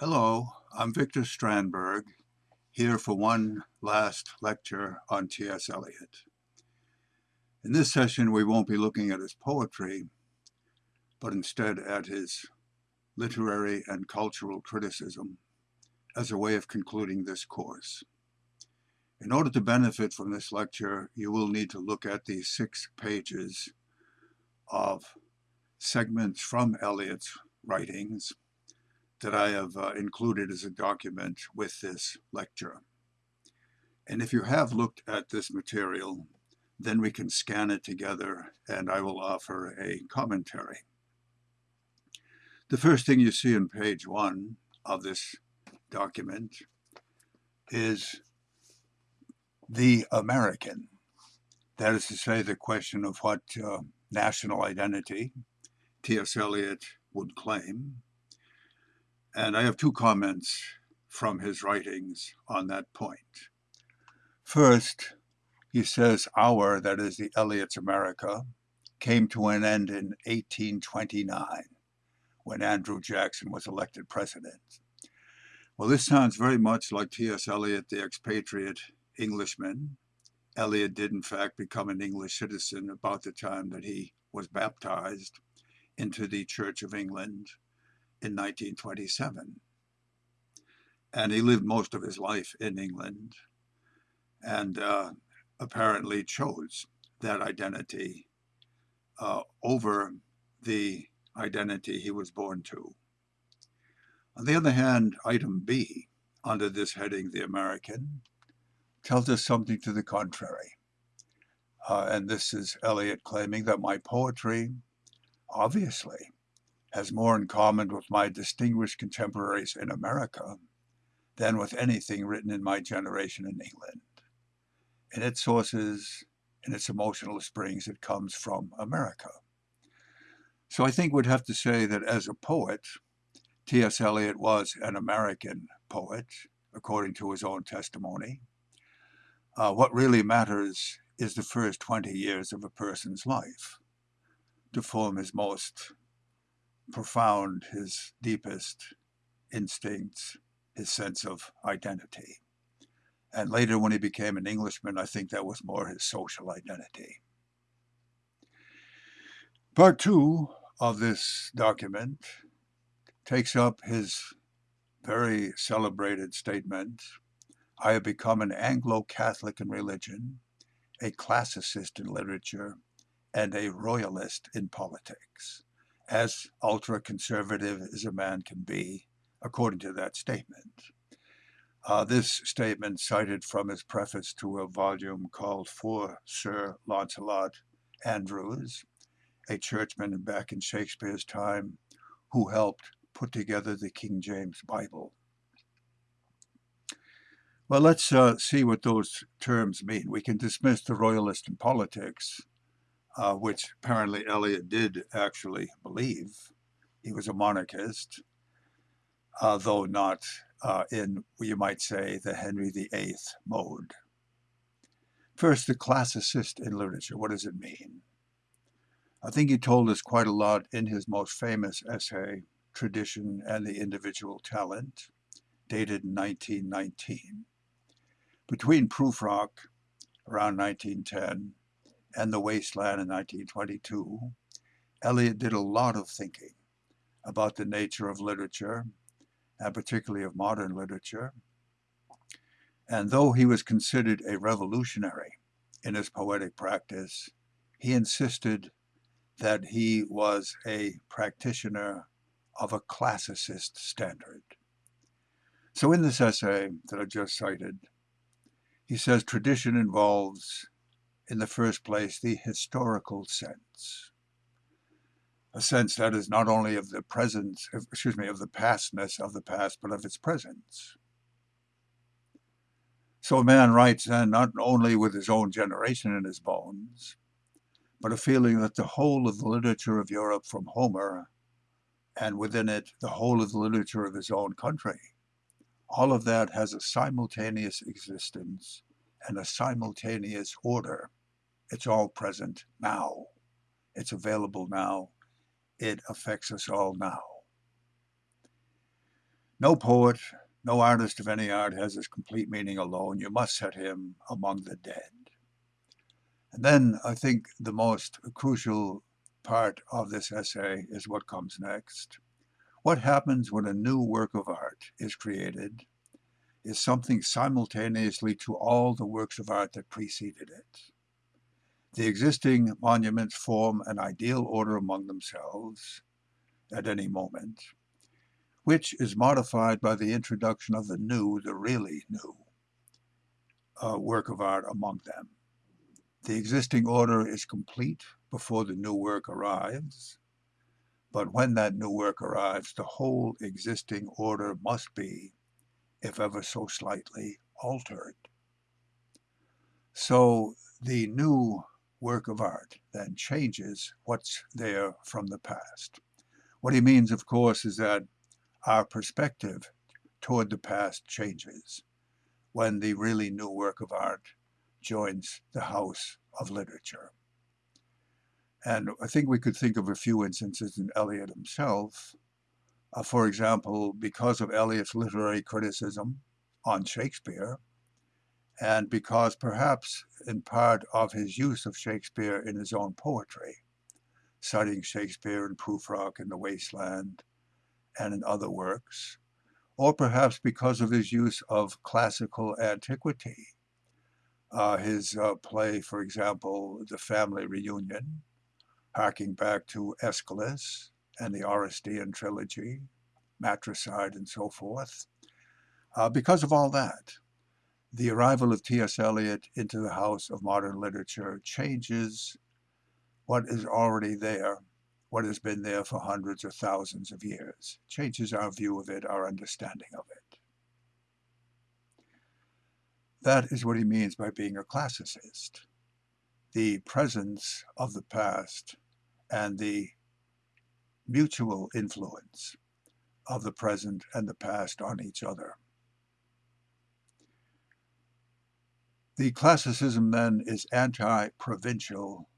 Hello, I'm Victor Strandberg, here for one last lecture on T.S. Eliot. In this session, we won't be looking at his poetry, but instead at his literary and cultural criticism as a way of concluding this course. In order to benefit from this lecture, you will need to look at the six pages of segments from Eliot's writings that I have uh, included as a document with this lecture. And if you have looked at this material, then we can scan it together and I will offer a commentary. The first thing you see on page one of this document is the American. That is to say, the question of what uh, national identity T.S. Eliot would claim and I have two comments from his writings on that point. First, he says our, that is the Eliot's America, came to an end in 1829 when Andrew Jackson was elected president. Well, this sounds very much like T.S. Eliot, the expatriate Englishman. Eliot did, in fact, become an English citizen about the time that he was baptized into the Church of England in 1927. And he lived most of his life in England and uh, apparently chose that identity uh, over the identity he was born to. On the other hand, item B, under this heading, The American, tells us something to the contrary. Uh, and this is Eliot claiming that my poetry, obviously, has more in common with my distinguished contemporaries in America than with anything written in my generation in England. In its sources, in its emotional springs, it comes from America. So I think we'd have to say that as a poet, T.S. Eliot was an American poet, according to his own testimony. Uh, what really matters is the first 20 years of a person's life to form his most profound his deepest instincts, his sense of identity. And later, when he became an Englishman, I think that was more his social identity. Part two of this document takes up his very celebrated statement I have become an Anglo Catholic in religion, a classicist in literature, and a royalist in politics as ultra-conservative as a man can be, according to that statement. Uh, this statement cited from his preface to a volume called For Sir Lancelot Andrewes, a churchman back in Shakespeare's time who helped put together the King James Bible. Well, let's uh, see what those terms mean. We can dismiss the royalist in politics uh, which apparently Eliot did actually believe. He was a monarchist, uh, though not uh, in, you might say, the Henry VIII mode. First, the classicist in literature. What does it mean? I think he told us quite a lot in his most famous essay, Tradition and the Individual Talent, dated 1919. Between Prufrock, around 1910, and The Wasteland in 1922, Eliot did a lot of thinking about the nature of literature, and particularly of modern literature. And though he was considered a revolutionary in his poetic practice, he insisted that he was a practitioner of a classicist standard. So in this essay that I just cited, he says tradition involves in the first place, the historical sense. A sense that is not only of the presence, excuse me, of the pastness of the past, but of its presence. So a man writes then not only with his own generation in his bones, but a feeling that the whole of the literature of Europe from Homer, and within it the whole of the literature of his own country, all of that has a simultaneous existence and a simultaneous order it's all present now. It's available now. It affects us all now. No poet, no artist of any art has his complete meaning alone. You must set him among the dead. And then I think the most crucial part of this essay is what comes next. What happens when a new work of art is created is something simultaneously to all the works of art that preceded it. The existing monuments form an ideal order among themselves at any moment, which is modified by the introduction of the new, the really new uh, work of art among them. The existing order is complete before the new work arrives, but when that new work arrives, the whole existing order must be, if ever so slightly, altered. So the new work of art then changes what's there from the past. What he means, of course, is that our perspective toward the past changes when the really new work of art joins the house of literature. And I think we could think of a few instances in Eliot himself. Uh, for example, because of Eliot's literary criticism on Shakespeare, and because perhaps in part of his use of Shakespeare in his own poetry, citing Shakespeare in Prufrock and The Wasteland and in other works, or perhaps because of his use of classical antiquity. Uh, his uh, play, for example, The Family Reunion, harking back to Aeschylus and the Oresteia trilogy, matricide and so forth. Uh, because of all that, the arrival of T.S. Eliot into the house of modern literature changes what is already there, what has been there for hundreds or thousands of years, changes our view of it, our understanding of it. That is what he means by being a classicist. The presence of the past and the mutual influence of the present and the past on each other. The classicism then is anti-provincial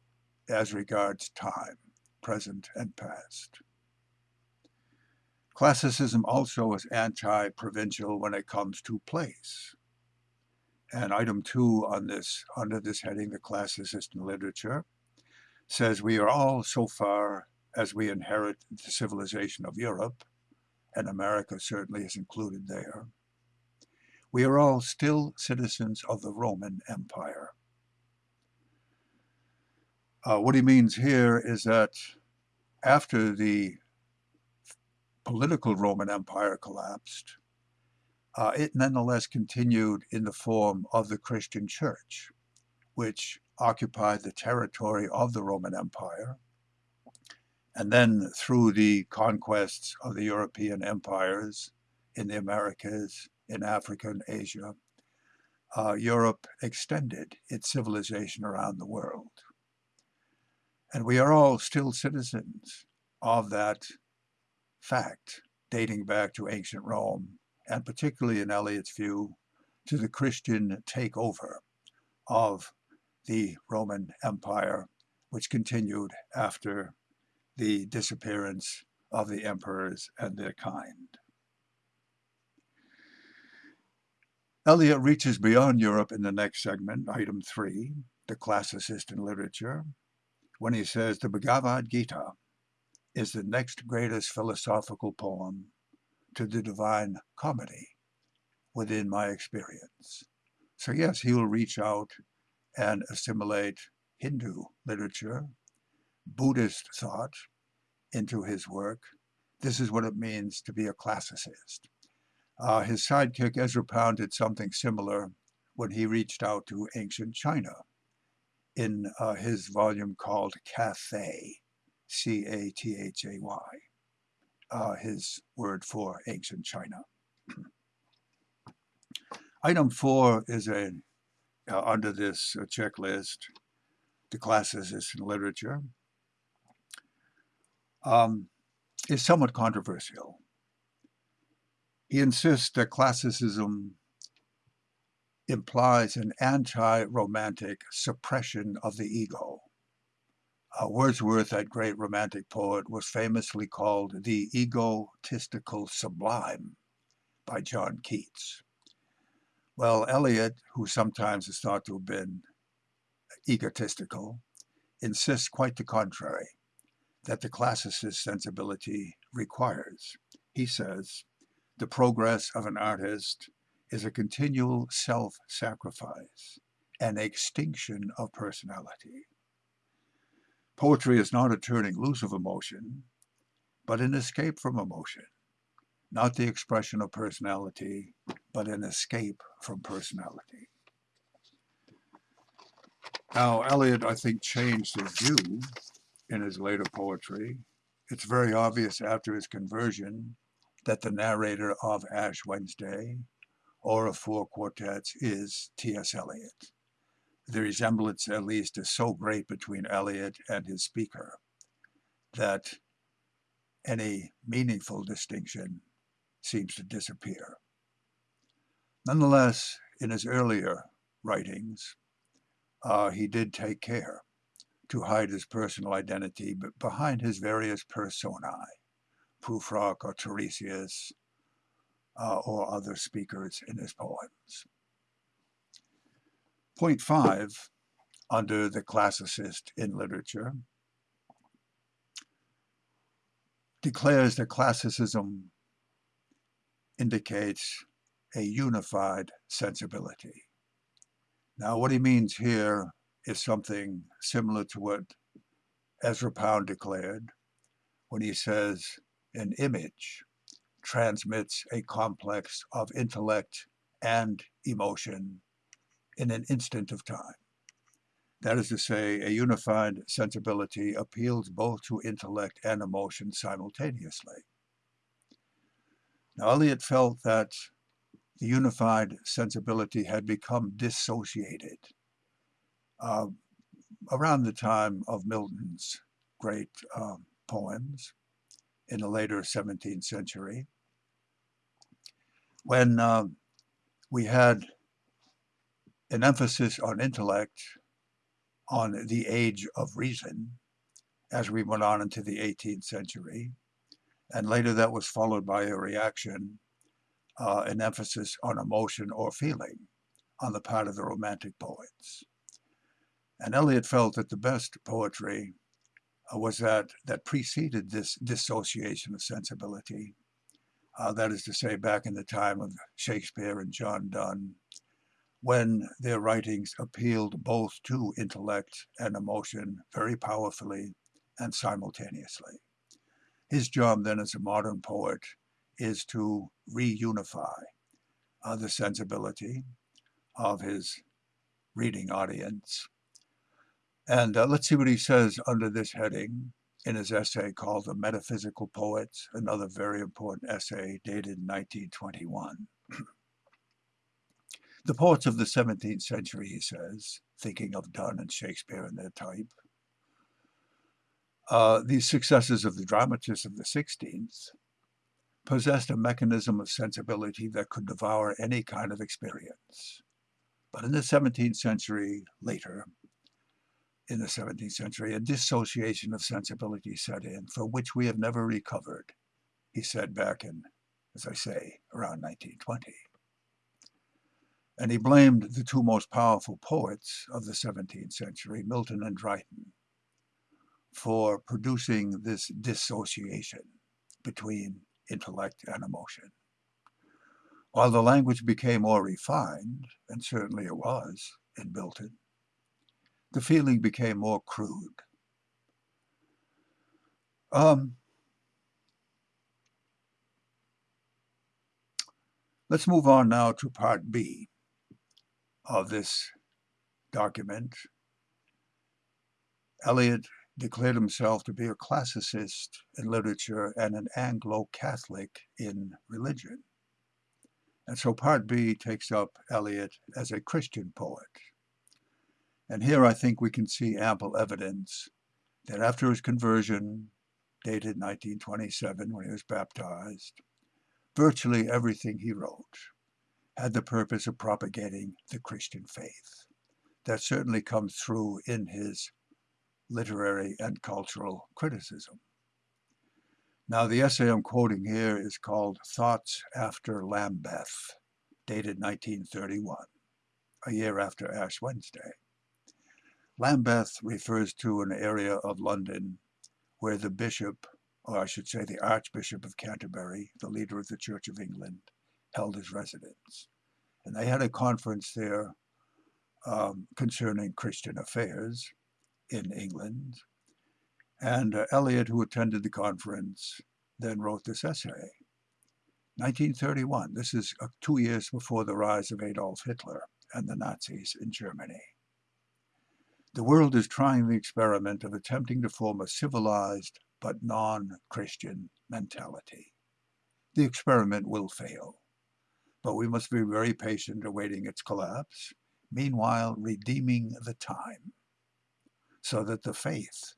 as regards time, present and past. Classicism also is anti-provincial when it comes to place. And item two on this, under this heading, the classicist in literature, says we are all so far as we inherit the civilization of Europe, and America certainly is included there, we are all still citizens of the Roman Empire. Uh, what he means here is that after the political Roman Empire collapsed, uh, it nonetheless continued in the form of the Christian Church, which occupied the territory of the Roman Empire. And then through the conquests of the European empires in the Americas, in Africa and Asia, uh, Europe extended its civilization around the world. And we are all still citizens of that fact, dating back to ancient Rome, and particularly in Eliot's view, to the Christian takeover of the Roman Empire, which continued after the disappearance of the emperors and their kind. Eliot reaches beyond Europe in the next segment, item three, the classicist in literature, when he says the Bhagavad Gita is the next greatest philosophical poem to the Divine Comedy within my experience. So yes, he will reach out and assimilate Hindu literature, Buddhist thought into his work. This is what it means to be a classicist. Uh, his sidekick Ezra Pound did something similar when he reached out to ancient China in uh, his volume called Cathay, C-A-T-H-A-Y, uh, his word for ancient China. Item four is a uh, under this uh, checklist, the classicist in literature, um, is somewhat controversial. He insists that classicism implies an anti-romantic suppression of the ego. Uh, Wordsworth, that great romantic poet, was famously called the egotistical sublime by John Keats. Well, Eliot, who sometimes is thought to have been egotistical, insists quite the contrary, that the classicist sensibility requires. He says, the progress of an artist is a continual self-sacrifice, an extinction of personality. Poetry is not a turning loose of emotion, but an escape from emotion, not the expression of personality, but an escape from personality. Now, Eliot, I think, changed his view in his later poetry. It's very obvious after his conversion that the narrator of Ash Wednesday or of Four Quartets is T.S. Eliot. The resemblance, at least, is so great between Eliot and his speaker that any meaningful distinction seems to disappear. Nonetheless, in his earlier writings, uh, he did take care to hide his personal identity behind his various personae, Prufrock or Tiresias, uh, or other speakers in his poems. Point five, under the classicist in literature, declares that classicism indicates a unified sensibility. Now, what he means here is something similar to what Ezra Pound declared when he says an image transmits a complex of intellect and emotion in an instant of time. That is to say, a unified sensibility appeals both to intellect and emotion simultaneously. Now, Eliot felt that the unified sensibility had become dissociated uh, around the time of Milton's great uh, poems in the later 17th century, when uh, we had an emphasis on intellect, on the age of reason, as we went on into the 18th century, and later that was followed by a reaction, uh, an emphasis on emotion or feeling on the part of the Romantic poets. And Eliot felt that the best poetry was that that preceded this dissociation of sensibility. Uh, that is to say, back in the time of Shakespeare and John Donne, when their writings appealed both to intellect and emotion very powerfully and simultaneously. His job then as a modern poet is to reunify uh, the sensibility of his reading audience. And uh, let's see what he says under this heading in his essay called The Metaphysical Poets, another very important essay dated 1921. the poets of the 17th century, he says, thinking of Donne and Shakespeare and their type, uh, these successors of the dramatists of the 16th possessed a mechanism of sensibility that could devour any kind of experience. But in the 17th century, later, in the 17th century, a dissociation of sensibility set in for which we have never recovered, he said back in, as I say, around 1920. And he blamed the two most powerful poets of the 17th century, Milton and Dryden, for producing this dissociation between intellect and emotion. While the language became more refined, and certainly it was in Milton, the feeling became more crude. Um, let's move on now to part B of this document. Eliot declared himself to be a classicist in literature and an Anglo-Catholic in religion. And so part B takes up Eliot as a Christian poet. And here I think we can see ample evidence that after his conversion, dated 1927 when he was baptized, virtually everything he wrote had the purpose of propagating the Christian faith. That certainly comes through in his literary and cultural criticism. Now, the essay I'm quoting here is called Thoughts After Lambeth, dated 1931, a year after Ash Wednesday. Lambeth refers to an area of London where the bishop, or I should say the Archbishop of Canterbury, the leader of the Church of England, held his residence. And they had a conference there um, concerning Christian affairs in England. And uh, Eliot, who attended the conference, then wrote this essay. 1931, this is uh, two years before the rise of Adolf Hitler and the Nazis in Germany. The world is trying the experiment of attempting to form a civilized but non-Christian mentality. The experiment will fail, but we must be very patient awaiting its collapse, meanwhile redeeming the time, so that the faith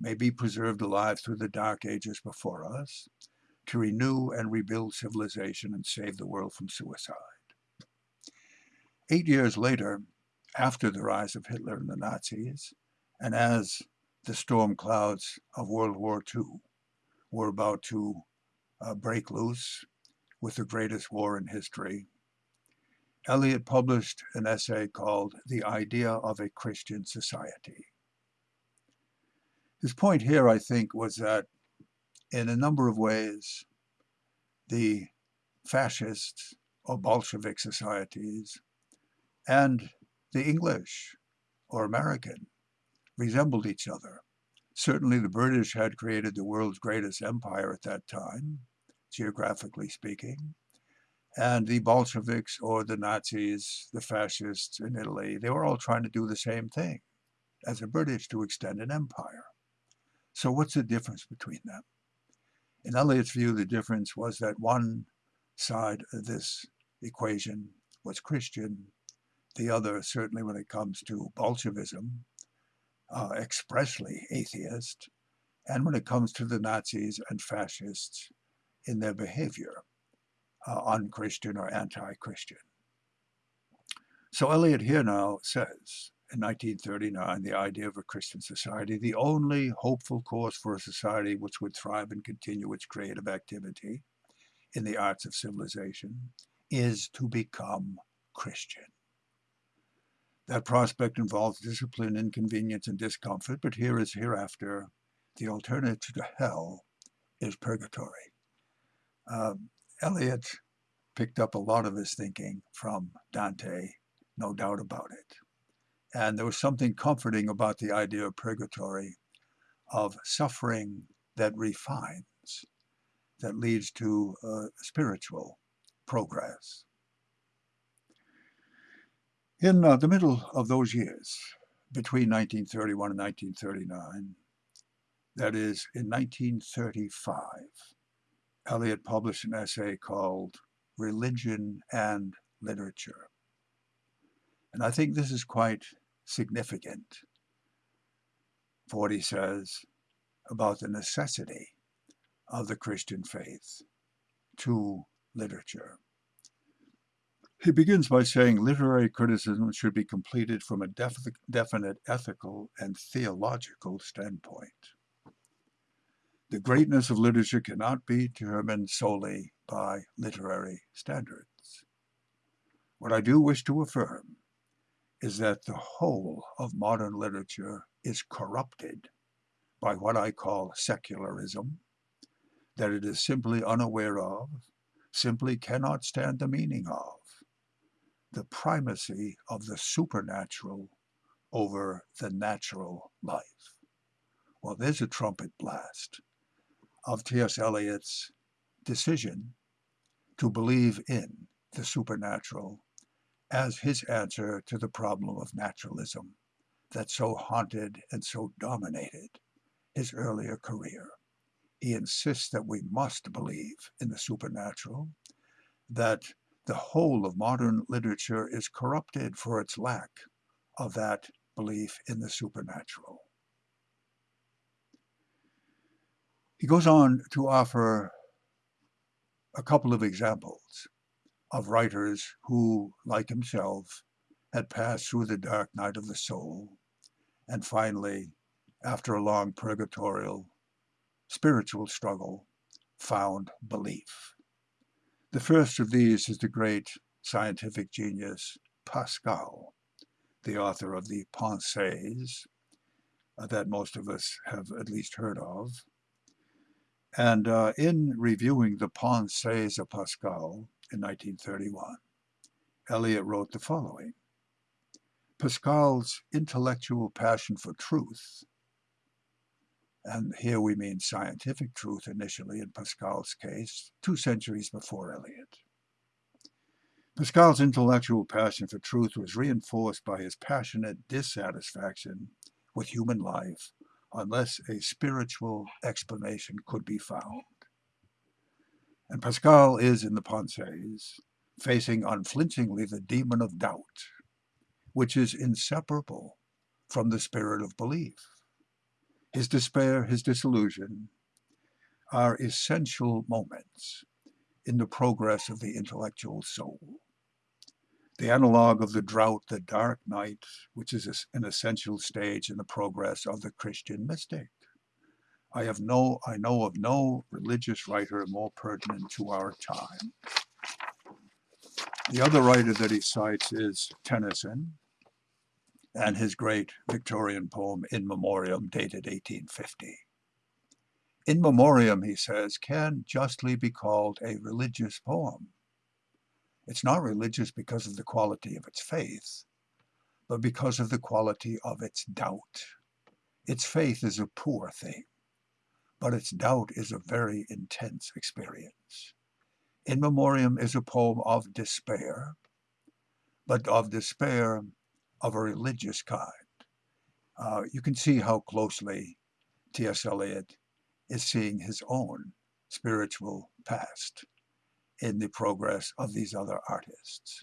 may be preserved alive through the dark ages before us, to renew and rebuild civilization and save the world from suicide. Eight years later, after the rise of Hitler and the Nazis, and as the storm clouds of World War II were about to uh, break loose with the greatest war in history, Eliot published an essay called The Idea of a Christian Society. His point here, I think, was that in a number of ways, the fascist or Bolshevik societies and the English or American resembled each other. Certainly the British had created the world's greatest empire at that time, geographically speaking. And the Bolsheviks or the Nazis, the fascists in Italy, they were all trying to do the same thing as the British to extend an empire. So what's the difference between them? In Eliot's view, the difference was that one side of this equation was Christian, the other, certainly when it comes to Bolshevism, uh, expressly atheist, and when it comes to the Nazis and fascists in their behavior, uh, unchristian or anti-Christian. So Eliot here now says, in 1939 the idea of a Christian society, the only hopeful course for a society which would thrive and continue its creative activity in the arts of civilization is to become Christian. That prospect involves discipline, inconvenience, and discomfort, but here is hereafter. The alternative to hell is purgatory. Um, Eliot picked up a lot of his thinking from Dante, no doubt about it. And there was something comforting about the idea of purgatory, of suffering that refines, that leads to uh, spiritual progress. In uh, the middle of those years, between 1931 and 1939, that is, in 1935, Eliot published an essay called Religion and Literature. And I think this is quite significant for what he says about the necessity of the Christian faith to literature. He begins by saying literary criticism should be completed from a def definite ethical and theological standpoint. The greatness of literature cannot be determined solely by literary standards. What I do wish to affirm is that the whole of modern literature is corrupted by what I call secularism, that it is simply unaware of, simply cannot stand the meaning of, the primacy of the supernatural over the natural life. Well, there's a trumpet blast of T.S. Eliot's decision to believe in the supernatural as his answer to the problem of naturalism that so haunted and so dominated his earlier career. He insists that we must believe in the supernatural, that the whole of modern literature is corrupted for its lack of that belief in the supernatural. He goes on to offer a couple of examples of writers who, like himself, had passed through the dark night of the soul, and finally, after a long purgatorial spiritual struggle, found belief. The first of these is the great scientific genius Pascal, the author of the Pensées uh, that most of us have at least heard of. And uh, in reviewing the Pensées of Pascal in 1931, Eliot wrote the following. Pascal's intellectual passion for truth, and here we mean scientific truth initially in Pascal's case, two centuries before Eliot. Pascal's intellectual passion for truth was reinforced by his passionate dissatisfaction with human life unless a spiritual explanation could be found. And Pascal is in the Pensées, facing unflinchingly the demon of doubt, which is inseparable from the spirit of belief. His despair, his disillusion, are essential moments in the progress of the intellectual soul. The analog of the drought, the dark night, which is an essential stage in the progress of the Christian mystic. I have no, I know of no religious writer more pertinent to our time. The other writer that he cites is Tennyson, and his great Victorian poem In Memoriam, dated 1850. In Memoriam, he says, can justly be called a religious poem. It's not religious because of the quality of its faith, but because of the quality of its doubt. Its faith is a poor thing, but its doubt is a very intense experience. In Memoriam is a poem of despair, but of despair of a religious kind. Uh, you can see how closely T.S. Eliot is seeing his own spiritual past in the progress of these other artists.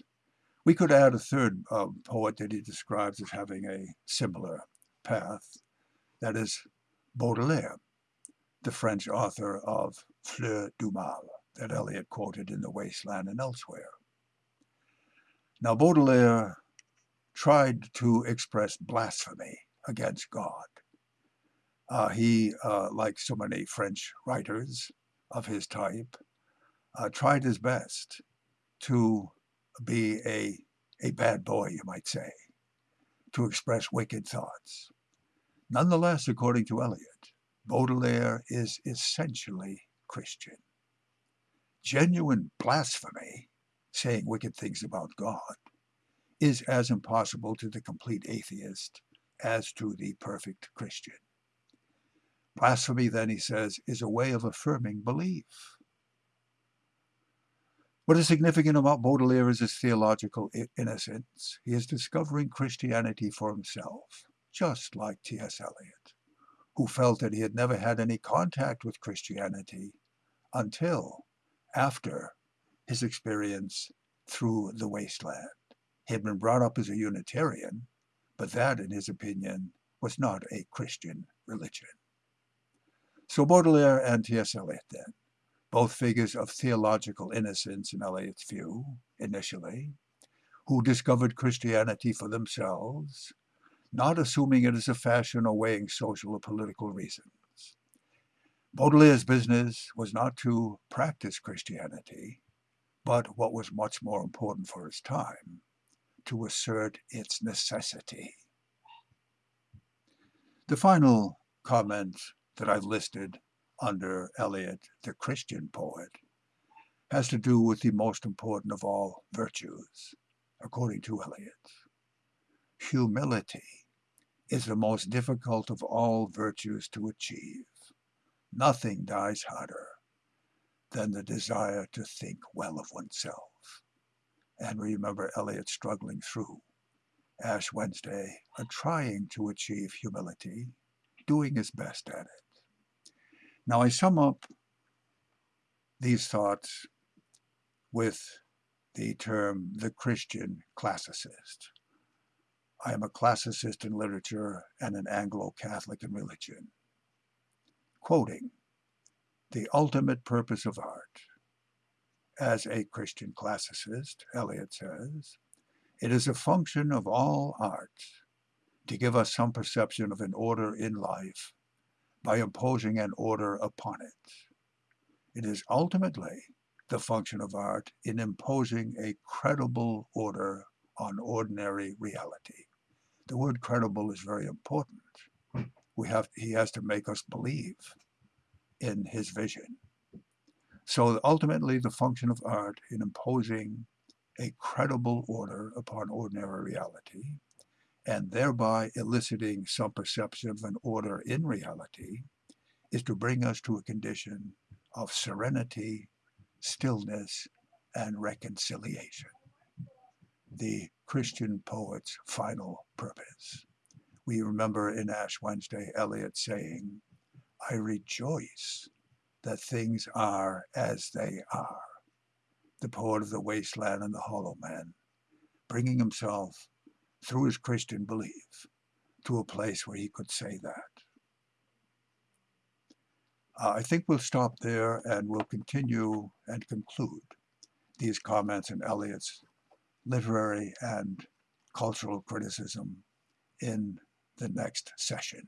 We could add a third uh, poet that he describes as having a similar path, that is Baudelaire, the French author of Fleurs du Mal, that Eliot quoted in The Wasteland and elsewhere. Now Baudelaire tried to express blasphemy against God. Uh, he, uh, like so many French writers of his type, uh, tried his best to be a, a bad boy, you might say, to express wicked thoughts. Nonetheless, according to Eliot, Baudelaire is essentially Christian. Genuine blasphemy, saying wicked things about God, is as impossible to the complete atheist as to the perfect Christian. Blasphemy, then, he says, is a way of affirming belief. What is significant about Baudelaire is his theological innocence. He is discovering Christianity for himself, just like T.S. Eliot, who felt that he had never had any contact with Christianity until after his experience through the wasteland. Had been brought up as a Unitarian, but that, in his opinion, was not a Christian religion. So Baudelaire and T.S. Eliot, then, both figures of theological innocence in Eliot's view, initially, who discovered Christianity for themselves, not assuming it as a fashion or weighing social or political reasons. Baudelaire's business was not to practice Christianity, but what was much more important for his time, to assert its necessity. The final comment that I've listed under Eliot, the Christian poet, has to do with the most important of all virtues, according to Eliot. Humility is the most difficult of all virtues to achieve. Nothing dies harder than the desire to think well of oneself and we remember Eliot struggling through Ash Wednesday, trying to achieve humility, doing his best at it. Now I sum up these thoughts with the term the Christian classicist. I am a classicist in literature and an Anglo-Catholic in religion. Quoting, the ultimate purpose of art as a Christian classicist, Eliot says, it is a function of all arts to give us some perception of an order in life by imposing an order upon it. It is ultimately the function of art in imposing a credible order on ordinary reality. The word credible is very important. We have, he has to make us believe in his vision. So ultimately the function of art in imposing a credible order upon ordinary reality and thereby eliciting some perception of an order in reality is to bring us to a condition of serenity, stillness, and reconciliation. The Christian poet's final purpose. We remember in Ash Wednesday Eliot saying, I rejoice that things are as they are. The poet of the wasteland and the hollow man, bringing himself through his Christian belief to a place where he could say that. Uh, I think we'll stop there and we'll continue and conclude these comments in Eliot's literary and cultural criticism in the next session.